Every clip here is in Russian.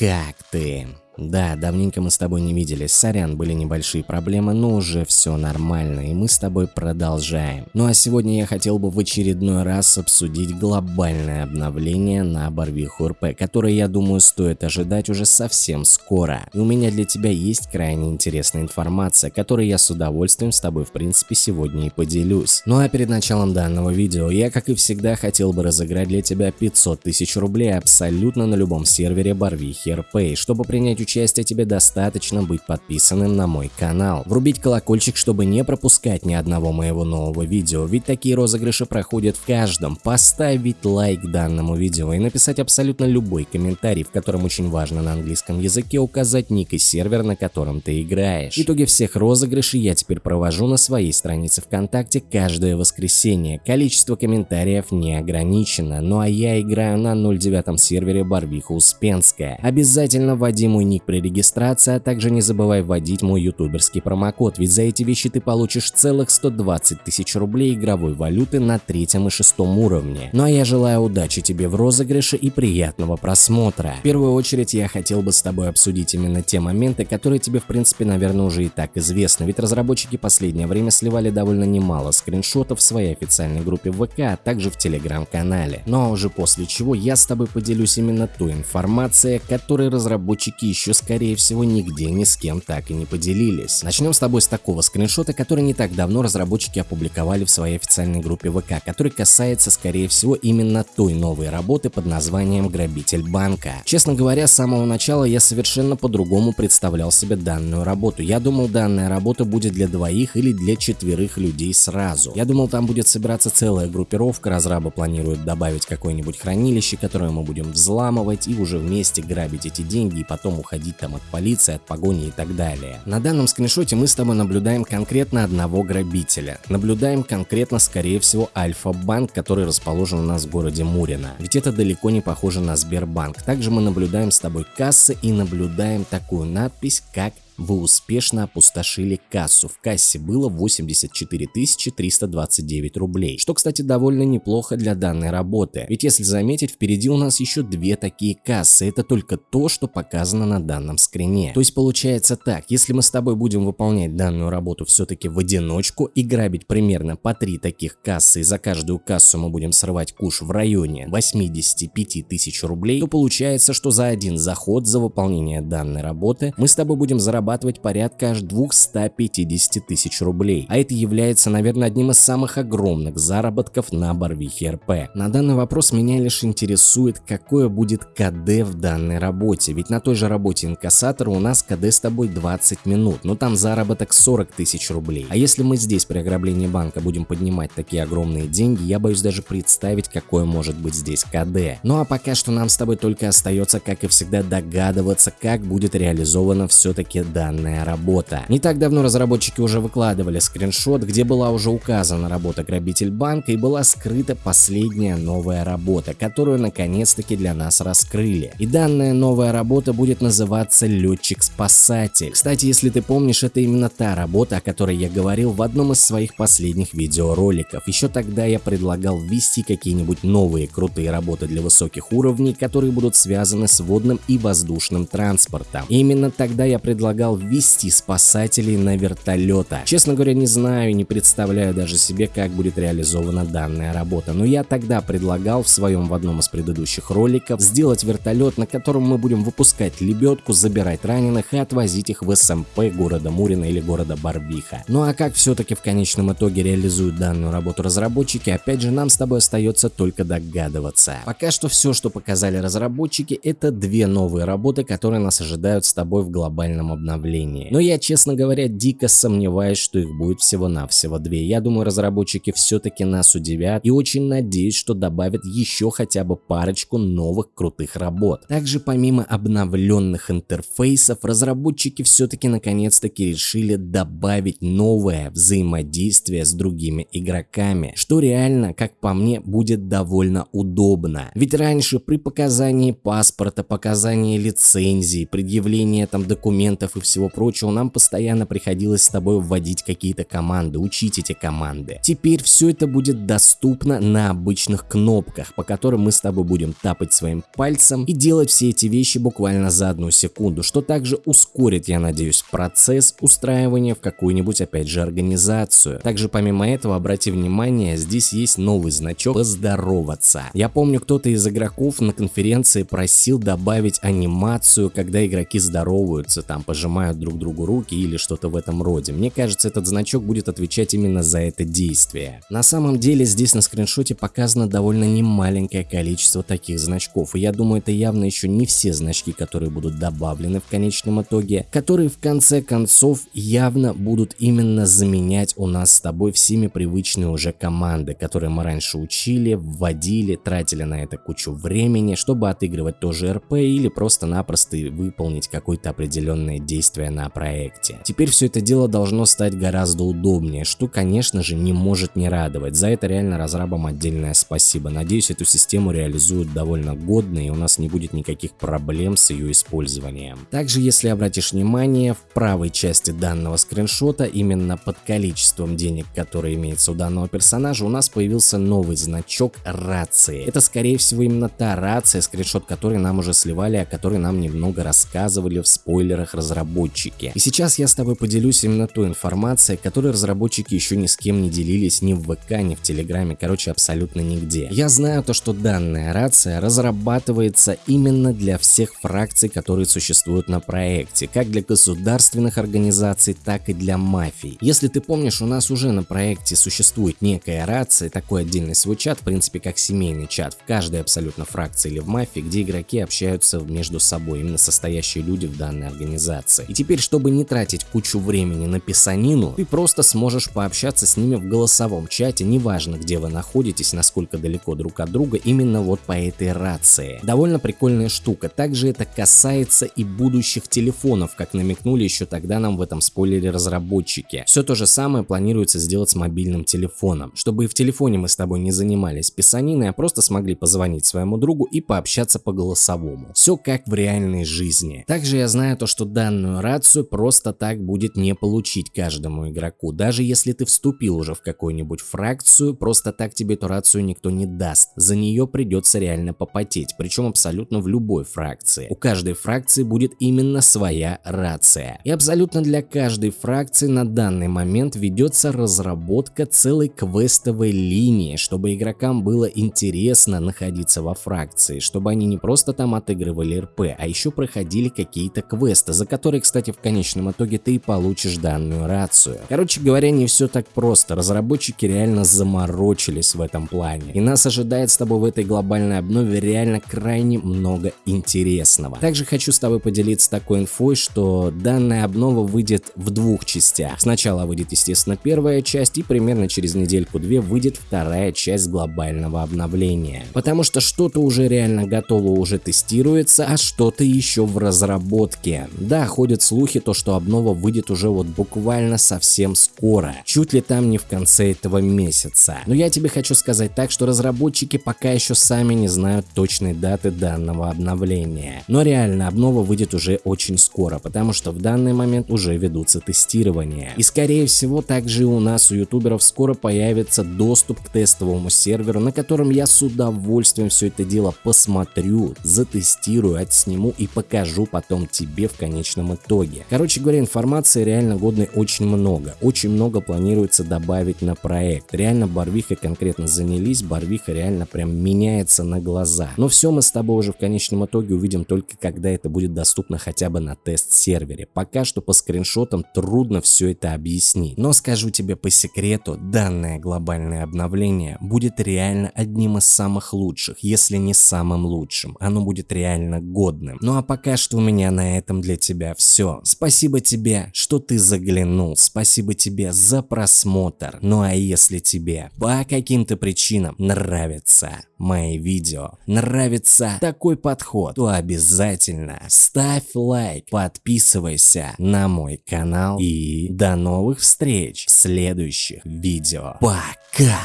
как ты? Да, давненько мы с тобой не виделись, сорян, были небольшие проблемы, но уже все нормально, и мы с тобой продолжаем. Ну а сегодня я хотел бы в очередной раз обсудить глобальное обновление на Барвиху РП, которое, я думаю, стоит ожидать уже совсем скоро. И у меня для тебя есть крайне интересная информация, которой я с удовольствием с тобой в принципе сегодня и поделюсь. Ну а перед началом данного видео я, как и всегда, хотел бы разыграть для тебя 500 тысяч рублей абсолютно на любом сервере Барвихи РП, чтобы принять участие участия тебе достаточно быть подписанным на мой канал. Врубить колокольчик, чтобы не пропускать ни одного моего нового видео, ведь такие розыгрыши проходят в каждом. Поставить лайк данному видео и написать абсолютно любой комментарий, в котором очень важно на английском языке указать ник и сервер, на котором ты играешь. Итоги всех розыгрышей я теперь провожу на своей странице ВКонтакте каждое воскресенье. Количество комментариев не ограничено, ну а я играю на 09 сервере Барвиха Успенская. Обязательно вводи мой ник при регистрации, а также не забывай вводить мой ютуберский промокод, ведь за эти вещи ты получишь целых 120 тысяч рублей игровой валюты на третьем и шестом уровне. Ну а я желаю удачи тебе в розыгрыше и приятного просмотра. В первую очередь я хотел бы с тобой обсудить именно те моменты, которые тебе в принципе наверное уже и так известны, ведь разработчики последнее время сливали довольно немало скриншотов в своей официальной группе ВК, а также в телеграм-канале. Ну а уже после чего я с тобой поделюсь именно той информацией, которой разработчики еще еще скорее всего нигде ни с кем так и не поделились. Начнем с тобой с такого скриншота, который не так давно разработчики опубликовали в своей официальной группе ВК, который касается скорее всего именно той новой работы под названием «Грабитель банка». Честно говоря, с самого начала я совершенно по-другому представлял себе данную работу. Я думал, данная работа будет для двоих или для четверых людей сразу. Я думал, там будет собираться целая группировка, разрабы планируют добавить какое-нибудь хранилище, которое мы будем взламывать и уже вместе грабить эти деньги и потом уходить уходить там от полиции, от погони и так далее. На данном скриншоте мы с тобой наблюдаем конкретно одного грабителя. Наблюдаем конкретно, скорее всего, Альфа-банк, который расположен у нас в городе Мурино. Ведь это далеко не похоже на Сбербанк. Также мы наблюдаем с тобой кассы и наблюдаем такую надпись, как вы успешно опустошили кассу. В кассе было 84 329 рублей, что, кстати, довольно неплохо для данной работы. Ведь если заметить, впереди у нас еще две такие кассы. Это только то, что показано на данном скрине. То есть получается так, если мы с тобой будем выполнять данную работу все-таки в одиночку и грабить примерно по три таких кассы, и за каждую кассу мы будем срывать куш в районе 85 тысяч рублей, то получается, что за один заход за выполнение данной работы мы с тобой будем зарабатывать зарабатывать порядка аж 250 тысяч рублей, а это является, наверное, одним из самых огромных заработков на Барвихе РП. На данный вопрос меня лишь интересует, какое будет КД в данной работе, ведь на той же работе инкассатора у нас КД с тобой 20 минут, но там заработок 40 тысяч рублей. А если мы здесь при ограблении банка будем поднимать такие огромные деньги, я боюсь даже представить, какое может быть здесь КД. Ну а пока что нам с тобой только остается, как и всегда, догадываться, как будет реализовано все-таки данная работа. Не так давно разработчики уже выкладывали скриншот, где была уже указана работа грабитель банка и была скрыта последняя новая работа, которую наконец-таки для нас раскрыли. И данная новая работа будет называться летчик-спасатель. Кстати, если ты помнишь, это именно та работа, о которой я говорил в одном из своих последних видеороликов. Еще тогда я предлагал ввести какие-нибудь новые крутые работы для высоких уровней, которые будут связаны с водным и воздушным транспортом. И именно тогда я предлагал предлагал ввести спасателей на вертолета. Честно говоря, не знаю, не представляю даже себе, как будет реализована данная работа, но я тогда предлагал в своем в одном из предыдущих роликов сделать вертолет, на котором мы будем выпускать лебедку, забирать раненых и отвозить их в СМП города Мурина или города Барвиха. Ну а как все-таки в конечном итоге реализуют данную работу разработчики, опять же нам с тобой остается только догадываться. Пока что все, что показали разработчики, это две новые работы, которые нас ожидают с тобой в глобальном обновлении обновлении. Но я, честно говоря, дико сомневаюсь, что их будет всего-навсего две. Я думаю, разработчики все-таки нас удивят и очень надеюсь, что добавят еще хотя бы парочку новых крутых работ. Также помимо обновленных интерфейсов, разработчики все-таки наконец-таки решили добавить новое взаимодействие с другими игроками, что реально, как по мне, будет довольно удобно. Ведь раньше при показании паспорта, показании лицензии, предъявлении там документов и и всего прочего, нам постоянно приходилось с тобой вводить какие-то команды, учить эти команды. Теперь все это будет доступно на обычных кнопках, по которым мы с тобой будем тапать своим пальцем и делать все эти вещи буквально за одну секунду, что также ускорит, я надеюсь, процесс устраивания в какую-нибудь опять же организацию. Также помимо этого, обрати внимание, здесь есть новый значок «Поздороваться». Я помню, кто-то из игроков на конференции просил добавить анимацию, когда игроки здороваются, там пожимают друг другу руки или что-то в этом роде. Мне кажется, этот значок будет отвечать именно за это действие. На самом деле здесь на скриншоте показано довольно немаленькое количество таких значков, и я думаю, это явно еще не все значки, которые будут добавлены в конечном итоге, которые в конце концов явно будут именно заменять у нас с тобой всеми привычные уже команды, которые мы раньше учили, вводили, тратили на это кучу времени, чтобы отыгрывать тоже РП или просто-напросто выполнить какое-то определенное действие на проекте. Теперь все это дело должно стать гораздо удобнее, что конечно же не может не радовать. За это реально разрабам отдельное спасибо. Надеюсь эту систему реализуют довольно годно и у нас не будет никаких проблем с ее использованием. Также если обратишь внимание, в правой части данного скриншота именно под количеством денег, которые имеется у данного персонажа, у нас появился новый значок рации. Это скорее всего именно та рация, скриншот которой нам уже сливали, о которой нам немного рассказывали в спойлерах разработчики. И сейчас я с тобой поделюсь именно той информацией, которой разработчики еще ни с кем не делились ни в ВК, ни в Телеграме, короче абсолютно нигде. Я знаю то, что данная рация разрабатывается именно для всех фракций, которые существуют на проекте, как для государственных организаций, так и для мафий. Если ты помнишь, у нас уже на проекте существует некая рация, такой отдельный свой чат, в принципе как семейный чат в каждой абсолютно фракции или в мафии, где игроки общаются между собой, именно состоящие люди в данной организации. И теперь, чтобы не тратить кучу времени на писанину, ты просто сможешь пообщаться с ними в голосовом чате, неважно где вы находитесь, насколько далеко друг от друга, именно вот по этой рации. Довольно прикольная штука. Также это касается и будущих телефонов, как намекнули еще тогда нам в этом спойлере разработчики. Все то же самое планируется сделать с мобильным телефоном, чтобы и в телефоне мы с тобой не занимались писаниной, а просто смогли позвонить своему другу и пообщаться по голосовому. Все как в реальной жизни. Также я знаю то, что данную рацию просто так будет не получить каждому игроку. Даже если ты вступил уже в какую-нибудь фракцию, просто так тебе эту рацию никто не даст. За нее придется реально попотеть, причем абсолютно в любой фракции. У каждой фракции будет именно своя рация. И абсолютно для каждой фракции на данный момент ведется разработка целой квестовой линии, чтобы игрокам было интересно находиться во фракции, чтобы они не просто там отыгрывали РП, а еще проходили какие-то квесты, за которые, кстати, в конечном итоге ты и получишь данную рацию. Короче говоря, не все так просто, разработчики реально заморочились в этом плане. И нас ожидает с тобой в этой глобальной обнове реально крайне много интересного. Также хочу с тобой поделиться такой инфой, что данная обнова выйдет в двух частях. Сначала выйдет, естественно, первая часть и примерно через недельку-две выйдет вторая часть глобального обновления. Потому что что-то уже реально готово, уже тестируется, а что-то еще в разработке. Да, ходят слухи, то что обнова выйдет уже вот буквально совсем скоро. Чуть ли там не в конце этого месяца. Но я тебе хочу сказать так, что разработчики пока еще сами не знают точной даты данного обновления. Но реально обнова выйдет уже очень скоро, потому что в данный момент уже ведутся тестирования. И скорее всего также у нас у ютуберов скоро появится доступ к тестовому серверу, на котором я с удовольствием все это дело посмотрю, затестирую, отсниму и покажу потом тебе в конечном итоге. Короче говоря, информации реально годной очень много. Очень много планируется добавить на проект. Реально Барвиха конкретно занялись, Барвиха реально прям меняется на глаза. Но все мы с тобой уже в конечном итоге увидим только когда это будет доступно хотя бы на тест-сервере. Пока что по скриншотам трудно все это объяснить. Но скажу тебе по секрету, данное глобальное обновление будет реально одним из самых лучших, если не самым лучшим. Оно будет реально годным. Ну а пока что у меня на этом для тебя все. Спасибо тебе, что ты заглянул. Спасибо тебе за просмотр. Ну а если тебе по каким-то причинам нравятся мои видео, нравится такой подход, то обязательно ставь лайк, подписывайся на мой канал и до новых встреч в следующих видео. Пока!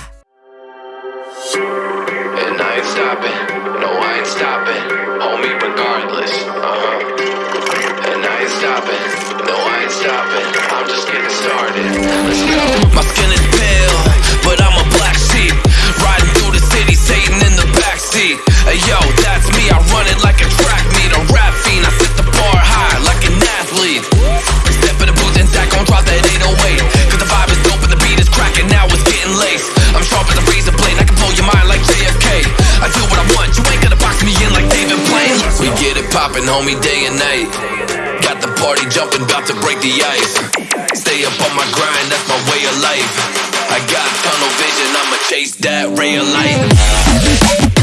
Stopping. No, I ain't stopping. Homie, regardless. Uh I ain't stopping. No, I ain't stopping. I'm just getting started. Let's go. My skin is pale, but I'm a black sheep. Riding through the city, Satan in the backseat. Hey yo, that's me. I run it like a track meet, a rap fiend. I set the bar high like an athlete. Step in the booth and Zach gon' drop that 808. Cause the vibe is dope and the beat is cracking. Now it's getting laced. I'm sharp as a razor blade. I can blow your mind like JFK. I do what I want. You ain't gonna box me in like David Blaine. We get it homie, day and night. Party jumping, about to break the ice. Stay up on my grind, that's my way of life. I got tunnel vision, I'ma chase that ray of light.